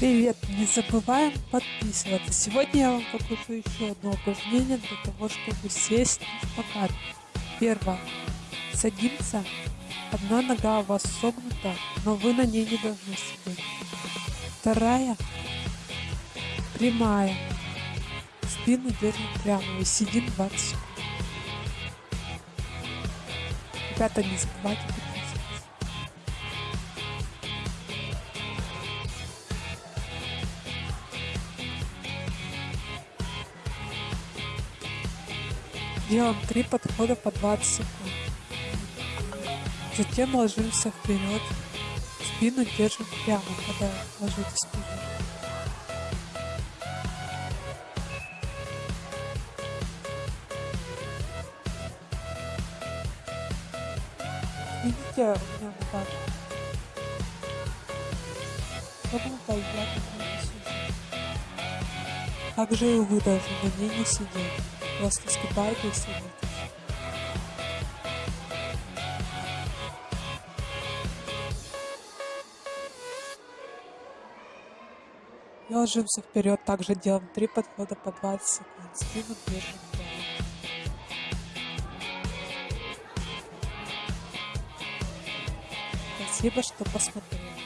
Привет! Не забываем подписываться. Сегодня я вам покажу еще одно упражнение для того, чтобы сесть в шпагат. Первое. Садимся. Одна нога у вас согнута, но вы на ней не должны сидеть. Вторая. Прямая. Спину держим прямо и сидим 20 секунд. Ребята, не забывайте Делаем три подхода по 20 секунд. Затем ложимся вперед. Спину держим прямо, когда ложитесь вперед. Видите, у меня я тут не сижу. Также и вы должны на ней не сидеть. Просто скипайте и сидите. И ложимся вперед, также делаем три подхода по 20 секунд. Спину держим Спасибо, что посмотрели.